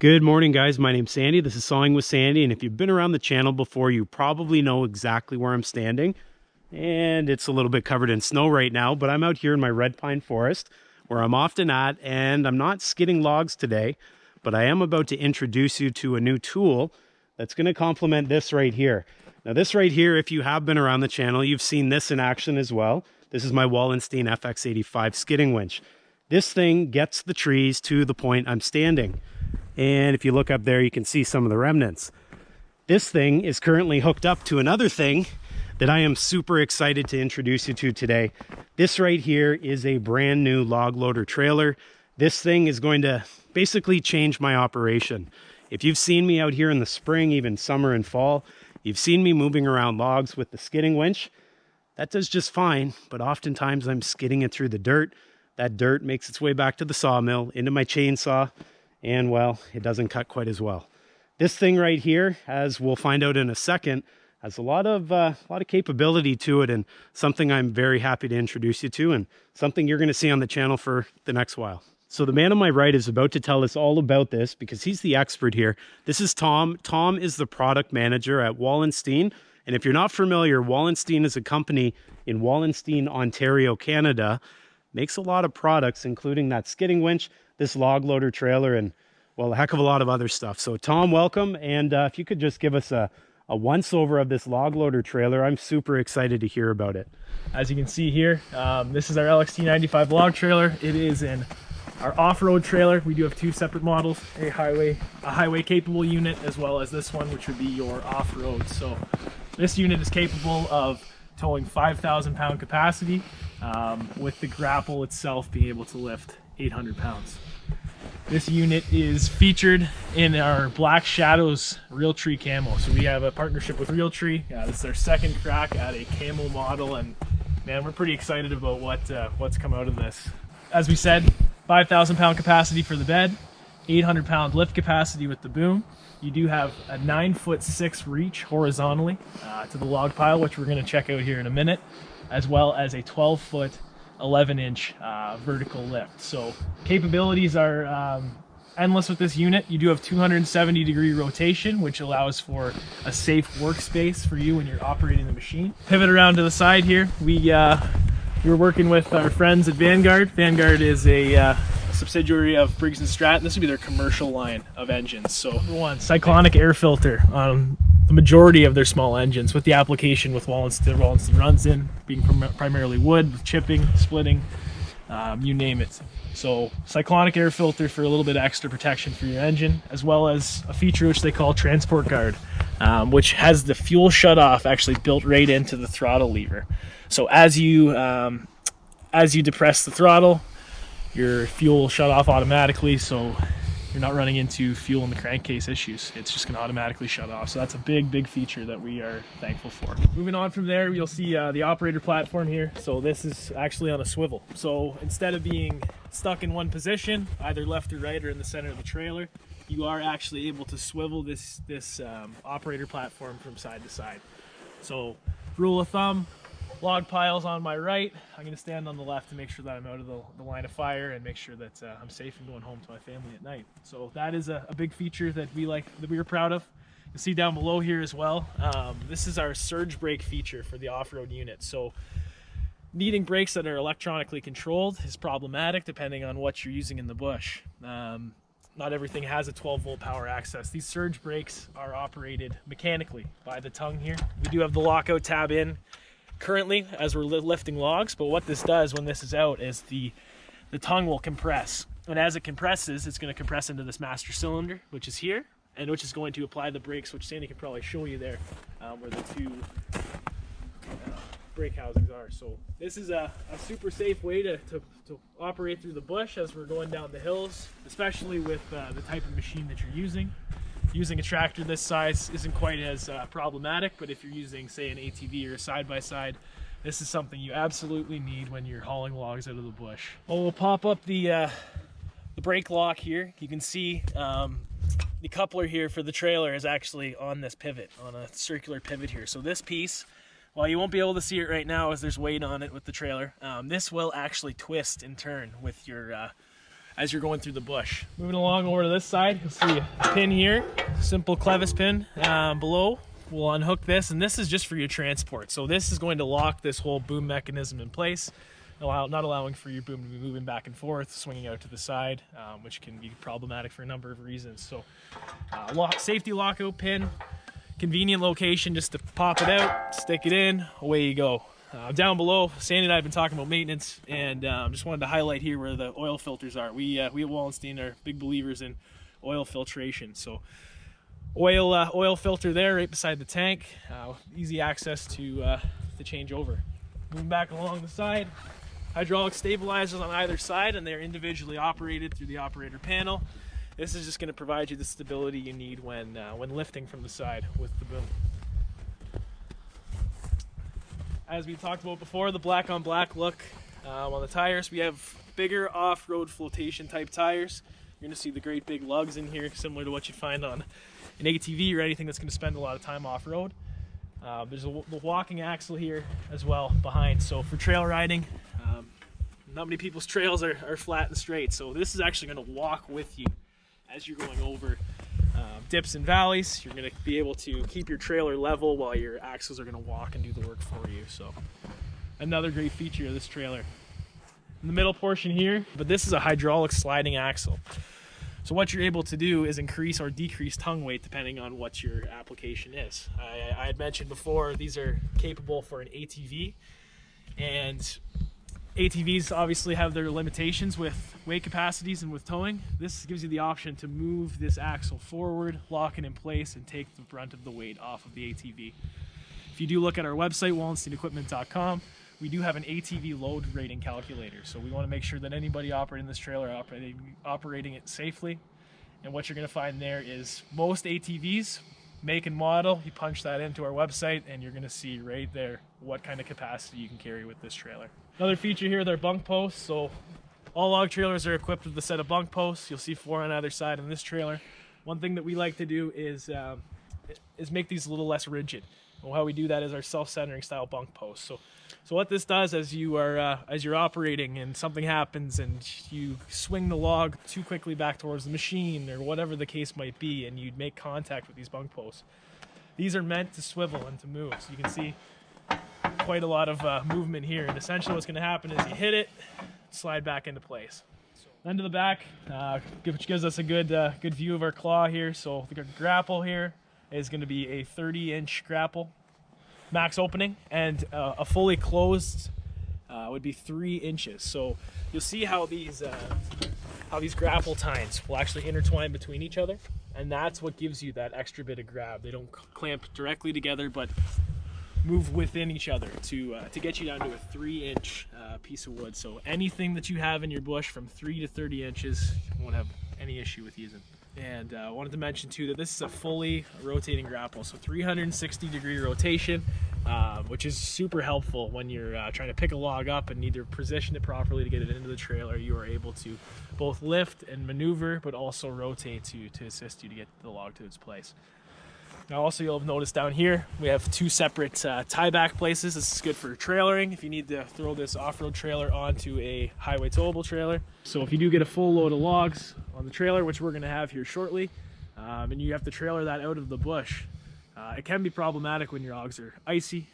Good morning, guys. My name's Sandy. This is Sawing with Sandy. And if you've been around the channel before, you probably know exactly where I'm standing. And it's a little bit covered in snow right now, but I'm out here in my red pine forest where I'm often at. And I'm not skidding logs today, but I am about to introduce you to a new tool that's going to complement this right here. Now, this right here, if you have been around the channel, you've seen this in action as well. This is my Wallenstein FX85 skidding winch. This thing gets the trees to the point I'm standing. And if you look up there, you can see some of the remnants. This thing is currently hooked up to another thing that I am super excited to introduce you to today. This right here is a brand new log loader trailer. This thing is going to basically change my operation. If you've seen me out here in the spring, even summer and fall, you've seen me moving around logs with the skidding winch. That does just fine, but oftentimes I'm skidding it through the dirt. That dirt makes its way back to the sawmill, into my chainsaw, and well, it doesn't cut quite as well. This thing right here, as we'll find out in a second, has a lot of uh, a lot of capability to it and something I'm very happy to introduce you to and something you're going to see on the channel for the next while. So the man on my right is about to tell us all about this because he's the expert here. This is Tom. Tom is the product manager at Wallenstein. And if you're not familiar, Wallenstein is a company in Wallenstein, Ontario, Canada. Makes a lot of products, including that skidding winch, this log loader trailer and well, a heck of a lot of other stuff. So Tom, welcome. And uh, if you could just give us a, a once over of this log loader trailer, I'm super excited to hear about it. As you can see here, um, this is our LXT95 log trailer. It is in our off-road trailer. We do have two separate models, a highway, a highway capable unit, as well as this one, which would be your off-road. So this unit is capable of towing 5,000 pound capacity um, with the grapple itself being able to lift 800 pounds. This unit is featured in our Black Shadows Realtree camo. So we have a partnership with Realtree. Yeah, this is our second crack at a camo model, and man, we're pretty excited about what uh, what's come out of this. As we said, 5,000 pound capacity for the bed, 800 pound lift capacity with the boom. You do have a nine foot six reach horizontally uh, to the log pile, which we're going to check out here in a minute, as well as a 12 foot 11 inch uh, vertical lift. So capabilities are um, endless with this unit. You do have 270 degree rotation, which allows for a safe workspace for you when you're operating the machine. Pivot around to the side here. We, uh, we are working with our friends at Vanguard. Vanguard is a uh, subsidiary of Briggs & Stratton. This would be their commercial line of engines. So one, cyclonic air filter on the majority of their small engines with the application with Wallenstein, Wallenstein runs in, being prim primarily wood, with chipping, splitting, um, you name it. So cyclonic air filter for a little bit extra protection for your engine, as well as a feature which they call transport guard, um, which has the fuel shut off actually built right into the throttle lever. So as you um, as you depress the throttle, your fuel shut off automatically. So you're not running into fuel in the crankcase issues. It's just gonna automatically shut off. So that's a big, big feature that we are thankful for. Moving on from there, you'll see uh, the operator platform here. So this is actually on a swivel. So instead of being stuck in one position, either left or right or in the center of the trailer, you are actually able to swivel this, this um, operator platform from side to side. So rule of thumb, log piles on my right. I'm going to stand on the left to make sure that I'm out of the, the line of fire and make sure that uh, I'm safe and going home to my family at night. So that is a, a, big feature that we like, that we are proud of. You'll see down below here as well. Um, this is our surge brake feature for the off-road unit. So needing brakes that are electronically controlled is problematic depending on what you're using in the bush. Um, not everything has a 12 volt power access. These surge brakes are operated mechanically by the tongue here. We do have the lockout tab in currently as we're lifting logs, but what this does when this is out is the, the tongue will compress. And as it compresses, it's going to compress into this master cylinder, which is here, and which is going to apply the brakes, which Sandy can probably show you there, um, where the two uh, brake housings are. So this is a, a super safe way to, to, to, operate through the bush as we're going down the hills, especially with uh, the type of machine that you're using using a tractor this size isn't quite as uh, problematic, but if you're using, say, an ATV or a side-by-side, -side, this is something you absolutely need when you're hauling logs out of the bush. Well, we'll pop up the, uh, the brake lock here. You can see um, the coupler here for the trailer is actually on this pivot, on a circular pivot here. So this piece, while you won't be able to see it right now as there's weight on it with the trailer, um, this will actually twist and turn with your uh, as you're going through the bush. Moving along over to this side, you'll see a pin here, simple clevis pin um, below. We'll unhook this, and this is just for your transport. So this is going to lock this whole boom mechanism in place, allow, not allowing for your boom to be moving back and forth, swinging out to the side, um, which can be problematic for a number of reasons. So uh, lock, safety lockout pin, convenient location just to pop it out, stick it in, away you go. Uh, down below, Sandy and I have been talking about maintenance, and um, just wanted to highlight here where the oil filters are. We uh, we at Wallenstein are big believers in oil filtration, so oil uh, oil filter there right beside the tank, uh, easy access to uh, to change over. Moving back along the side, hydraulic stabilizers on either side, and they're individually operated through the operator panel. This is just going to provide you the stability you need when when lifting from the side with the boom. As we talked about before, the black on black look um, on the tires. We have bigger off-road flotation type tires. You're to see the great big lugs in here, similar to what you'd find on an ATV or anything that's to spend a lot of time off-road. Uh, there's a the walking axle here as well behind. So for trail riding, um, not many people's trails are, are flat and straight. So this is actually to walk with you as you're going over dips and valleys. You're going to be able to keep your trailer level while your axles are going to walk and do the work for you. So another great feature of this trailer. In the middle portion here, but this is a hydraulic sliding axle. So what you're able to do is increase or decrease tongue weight depending on what your application is. I, I had mentioned before these are capable for an ATV and ATVs obviously have their limitations with weight capacities and with towing. This gives you the option to move this axle forward, lock it in place, and take the brunt of the weight off of the ATV. If you do look at our website, wallensteinequipment.com, we do have an ATV load rating calculator. So we want to make sure that anybody operating this trailer operating operating it safely. And what you're going to find there is most ATVs make and model. You punch that into our website and you're going to see right there what kind of capacity you can carry with this trailer. Another feature here are bunk posts. So all log trailers are equipped with a set of bunk posts. You'll see four on either side in this trailer. One thing that we like to do is um, is make these a little less rigid. And how we do that is our self-centering style bunk posts. So, so what this does as you are uh, as you're operating and something happens and you swing the log too quickly back towards the machine or whatever the case might be, and you make contact with these bunk posts. These are meant to swivel and to move. So you can see quite a lot of uh, movement here. And essentially, what's going to happen is you hit it, slide back into place. Then to the back, uh, which gives us a good uh, good view of our claw here. So the grapple here is going to be a 30 inch grapple max opening and uh, a fully closed uh, would be three inches so you'll see how these uh, how these grapple tines will actually intertwine between each other and that's what gives you that extra bit of grab they don't clamp directly together but move within each other to uh, to get you down to a three inch uh, piece of wood so anything that you have in your bush from three to 30 inches won't have any issue with using and I uh, wanted to mention too that this is a fully rotating grapple, so 360 degree rotation, uh, which is super helpful when you're uh, trying to pick a log up and to position it properly to get it into the trailer. You are able to both lift and maneuver, but also rotate to, to assist you to get the log to its place. Now also you'll have noticed down here, we have two separate uh, tie back places. This is good for trailering if you need to throw this off-road trailer onto a highway towable trailer. So if you do get a full load of logs on the trailer, which we're gonna have here shortly, um, and you have to trailer that out of the bush, uh, it can be problematic when your logs are icy,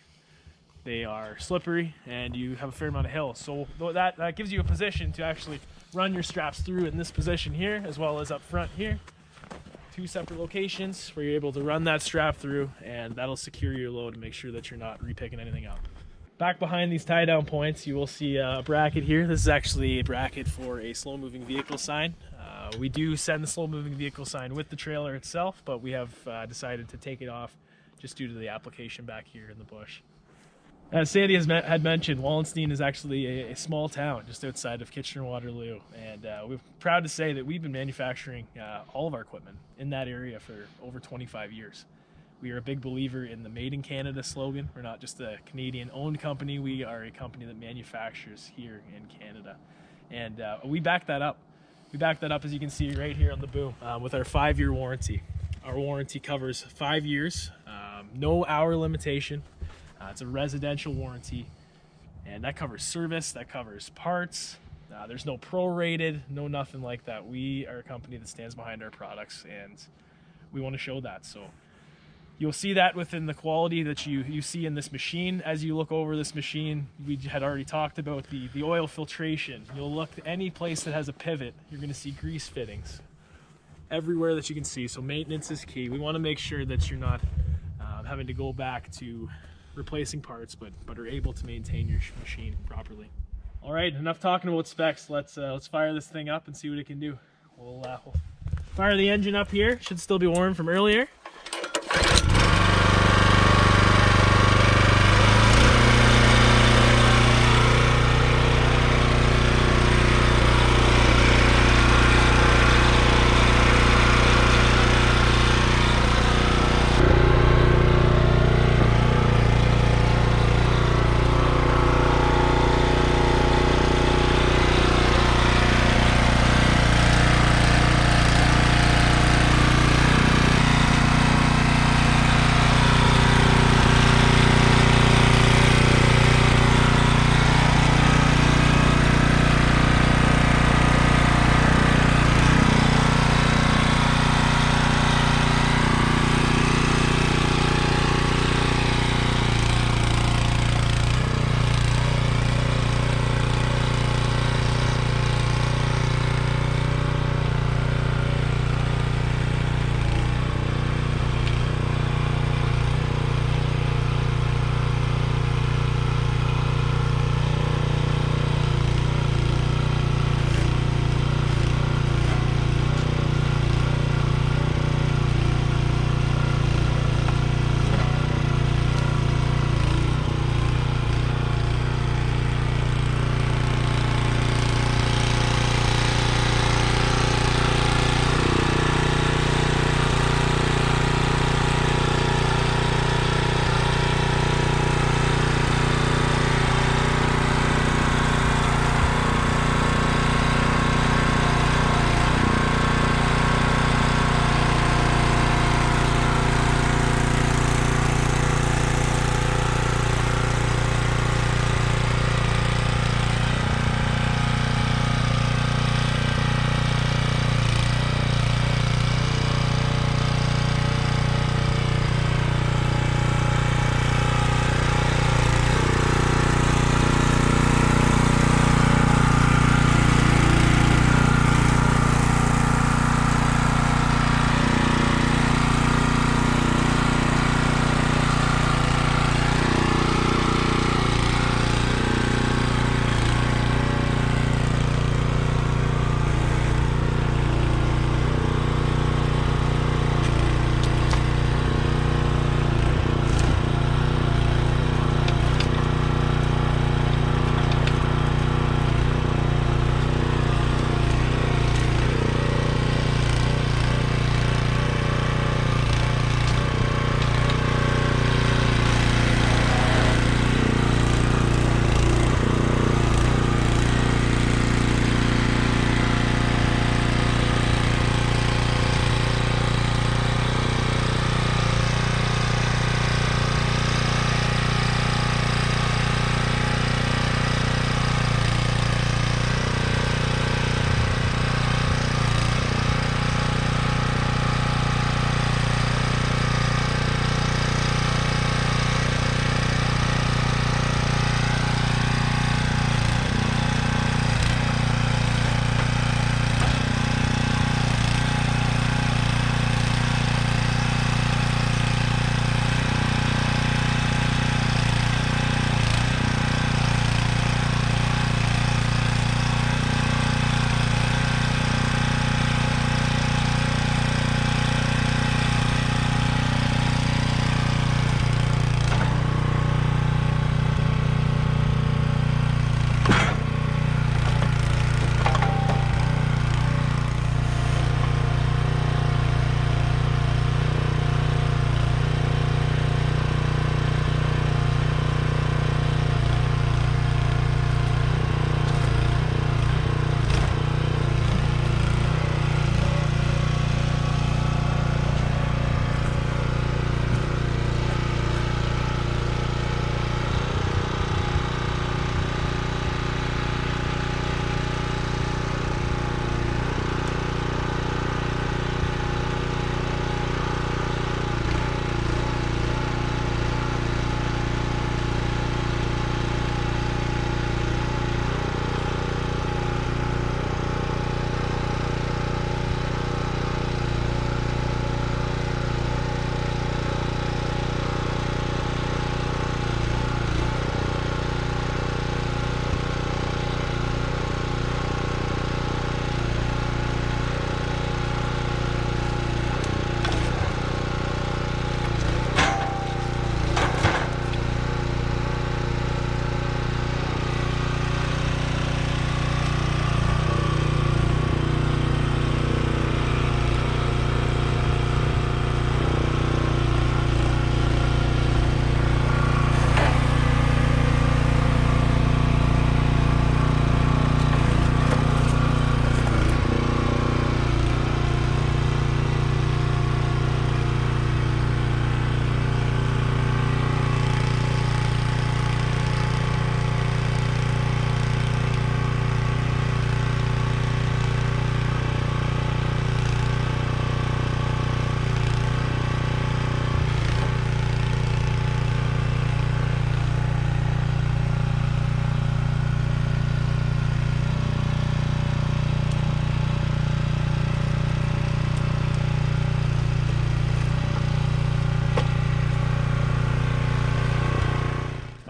they are slippery, and you have a fair amount of hill. So that, that gives you a position to actually run your straps through in this position here, as well as up front here two separate locations where you're able to run that strap through and that'll secure your load and make sure that you're not repicking anything up. Back behind these tie down points, you will see a bracket here. This is actually a bracket for a slow moving vehicle sign. Uh, we do send the slow moving vehicle sign with the trailer itself, but we have uh, decided to take it off just due to the application back here in the bush. As Sandy has had mentioned, Wallenstein is actually a, a, small town just outside of Kitchener-Waterloo, and uh, we're proud to say that we've been manufacturing uh, all of our equipment in that area for over 25 years. We are a big believer in the Made in Canada slogan. We're not just a Canadian-owned company; we are a company that manufactures here in Canada, and uh, we back that up. We back that up, as you can see right here on the boom, uh, with our five-year warranty. Our warranty covers five years, um, no hour limitation uh, it's a residential warranty, and that covers service, that covers parts, Uh, there's no prorated, no nothing like that. We are a company that stands behind our products, and we want to show that. So you'll see that within the quality that you you see in this machine. As you look over this machine, we had already talked about the the oil filtration. You'll look any place that has a pivot, you're going to see grease fittings everywhere that you can see. So maintenance is key. We want to make sure that you're not um, having to go back to replacing parts, but but are able to maintain your machine properly. All right, enough talking about specs. Let's uh, let's fire this thing up and see what it can do. We'll, uh, we'll fire the engine up here. Should still be warm from earlier.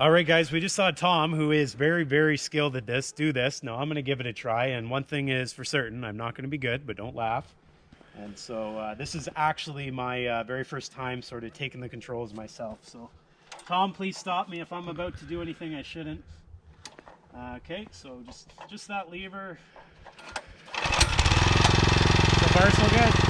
All right, guys, we just saw Tom, who is very, very skilled at this, do this. Now I'm going to give it a try. And one thing is for certain, I'm not going to be good, but don't laugh. And so uh, this is actually my uh, very first time sort of taking the controls myself. So Tom, please stop me if I'm about to do anything I shouldn't. Uh, okay, so just just that lever. So far, so good.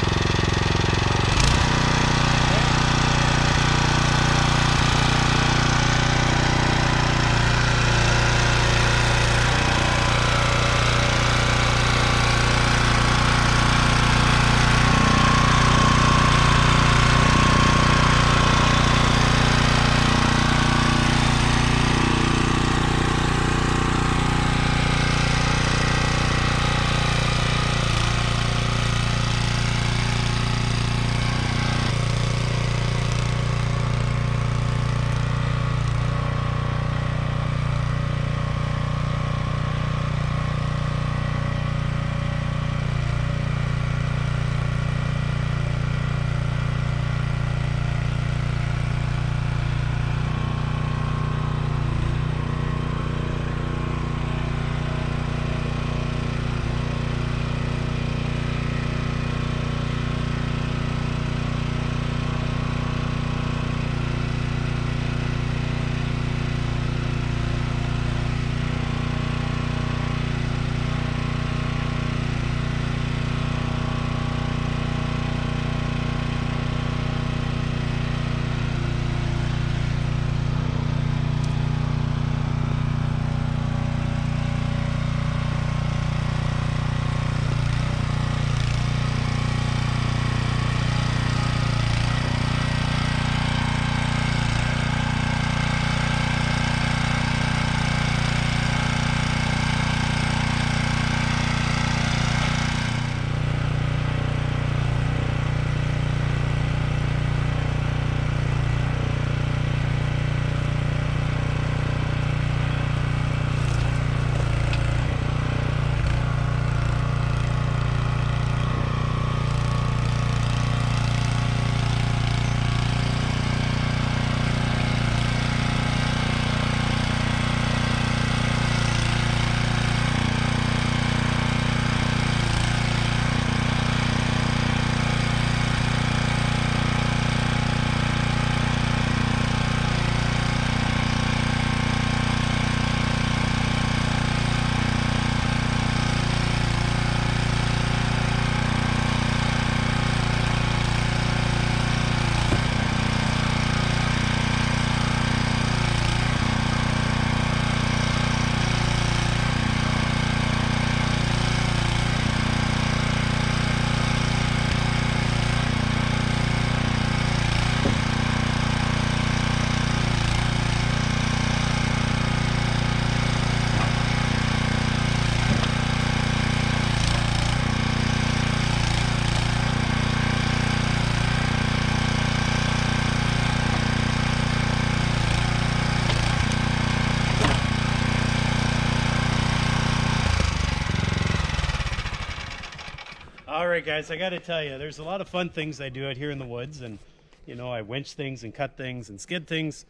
Right, guys, I got to tell you, there's a lot of fun things I do out here in the woods, and you know, I winch things and cut things and skid things.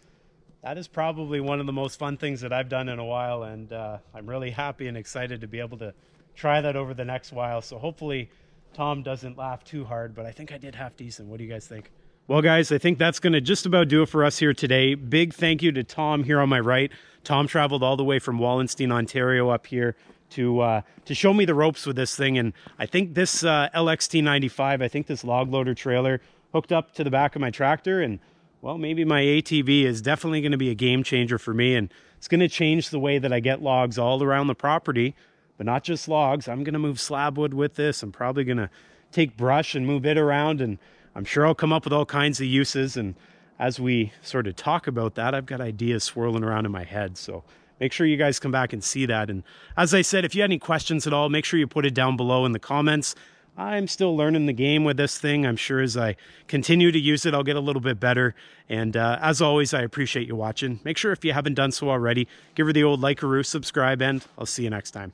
That is probably one of the most fun things that I've done in a while, and uh, I'm really happy and excited to be able to try that over the next while. So hopefully, Tom doesn't laugh too hard, but I think I did half decent. What do you guys think? Well, guys, I think that's going to just about do it for us here today. Big thank you to Tom here on my right. Tom traveled all the way from Wallenstein, Ontario up here to uh, to show me the ropes with this thing. And I think this uh, LXT95, I think this log loader trailer hooked up to the back of my tractor. And well, maybe my ATV is definitely going to be a game changer for me. And it's going to change the way that I get logs all around the property, but not just logs. I'm going to move slab wood with this. I'm probably going to take brush and move it around. And I'm sure I'll come up with all kinds of uses. And as we sort of talk about that, I've got ideas swirling around in my head. So make sure you guys come back and see that. And as I said, if you had any questions at all, make sure you put it down below in the comments. I'm still learning the game with this thing. I'm sure as I continue to use it, I'll get a little bit better. And uh, as always, I appreciate you watching. Make sure if you haven't done so already, give her the old like a subscribe, and I'll see you next time.